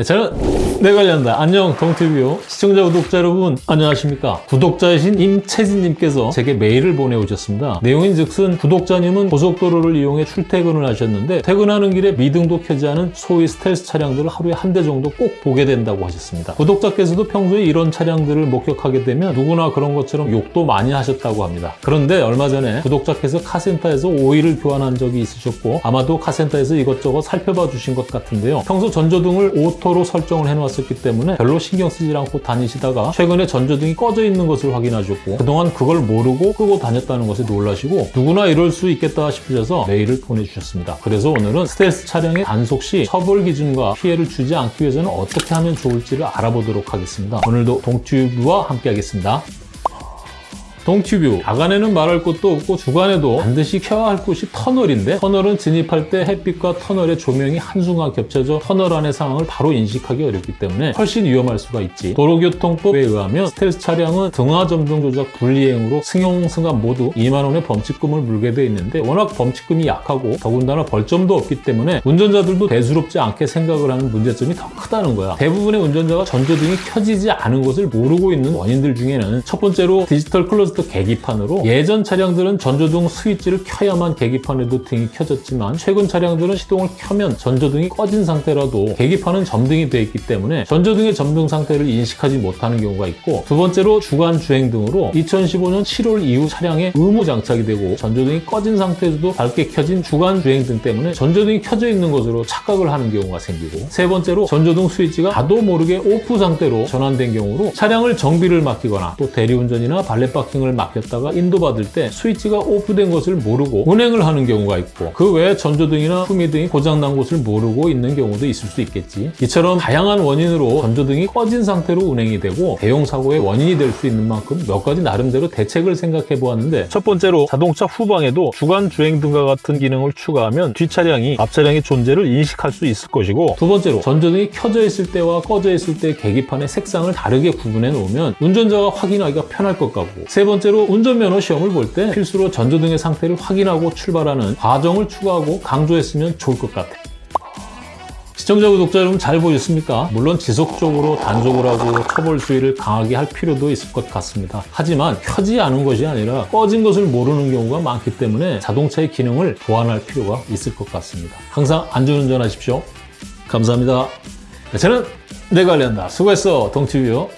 네, 저는 내 관련다. 안녕 동튜브 시청자 구독자 여러분 안녕하십니까? 구독자이신 임채진님께서 제게 메일을 보내오셨습니다. 내용인즉슨 구독자님은 고속도로를 이용해 출퇴근을 하셨는데 퇴근하는 길에 미등도 켜지 않은 소위 스텔스 차량들을 하루에 한 대 정도 꼭 보게 된다고 하셨습니다. 구독자께서도 평소에 이런 차량들을 목격하게 되면 누구나 그런 것처럼 욕도 많이 하셨다고 합니다. 그런데 얼마 전에 구독자께서 카센터에서 오일을 교환한 적이 있으셨고 아마도 카센터에서 이것저것 살펴봐 주신 것 같은데요. 평소 전조등을 auto로 설정을 해놓았었기 때문에 별로 신경 쓰지 않고 다니시다가 최근에 전조등이 꺼져 있는 것을 확인하셨고 그동안 그걸 모르고 끄고 다녔다는 것에 놀라시고 누구나 이럴 수 있겠다 싶으셔서 메일을 보내주셨습니다. 그래서 오늘은 스텔스 차량의 단속 시 처벌 기준과 피해를 주지 않기 위해서는 어떻게 하면 좋을지를 알아보도록 하겠습니다. 오늘도 동튜브와 함께 하겠습니다. 동튜브 야간에는 말할 것도 없고 주간에도 반드시 켜야 할 곳이 터널인데 터널은 진입할 때 햇빛과 터널의 조명이 한순간 겹쳐져 터널 안의 상황을 바로 인식하기 어렵기 때문에 훨씬 위험할 수가 있지. 도로교통법에 의하면 스텔스 차량은 등하 점등 조작 불이행으로 승용 승합 모두 2만 원의 범칙금을 물게 돼 있는데 워낙 범칙금이 약하고 더군다나 벌점도 없기 때문에 운전자들도 대수롭지 않게 생각을 하는 문제점이 더 크다는 거야. 대부분의 운전자가 전조등이 켜지지 않은 것을 모르고 있는 원인들 중에는 첫 번째로 디지털 클로즈 클러스터 계기판으로 예전 차량들은 전조등 스위치를 켜야만 계기판에도 등이 켜졌지만 최근 차량들은 시동을 켜면 전조등이 꺼진 상태라도 계기판은 점등이 되어 있기 때문에 전조등의 점등 상태를 인식하지 못하는 경우가 있고 두 번째로 주간 주행 등으로 2015년 7월 이후 차량에 의무 장착이 되고 전조등이 꺼진 상태에서도 밝게 켜진 주간 주행 등 때문에 전조등이 켜져 있는 것으로 착각을 하는 경우가 생기고 세 번째로 전조등 스위치가 나도 모르게 off 상태로 전환된 경우로 차량을 정비를 맡기거나 또 대리운전이나 valet parking을 맡겼다가 인도받을 때 스위치가 off된 것을 모르고 운행을 하는 경우가 있고 그 외에 전조등이나 후미등이 고장난 것을 모르고 있는 경우도 있을 수 있겠지. 이처럼 다양한 원인으로 전조등이 꺼진 상태로 운행이 되고 대형 사고의 원인이 될 수 있는 만큼 몇 가지 나름대로 대책을 생각해 보았는데 첫 번째로 자동차 후방에도 주간 주행 등과 같은 기능을 추가하면 뒷차량이 앞차량의 존재를 인식할 수 있을 것이고 두 번째로 전조등이 켜져 있을 때와 꺼져 있을 때 계기판의 색상을 다르게 구분해 놓으면 운전자가 확인하기가 편할 것 같고 세 번째로 운전면허 시험을 볼 때 필수로 전조등의 상태를 확인하고 출발하는 과정을 추가하고 강조했으면 좋을 것 같아 시청자 구독자 여러분 잘 보셨습니까? 물론 지속적으로 단속을 하고 처벌 수위를 강하게 할 필요도 있을 것 같습니다. 하지만 켜지 않은 것이 아니라 꺼진 것을 모르는 경우가 많기 때문에 자동차의 기능을 보완할 필요가 있을 것 같습니다. 항상 안전운전하십시오. 감사합니다. 저는 내관련다 수고했어, 동티뷰.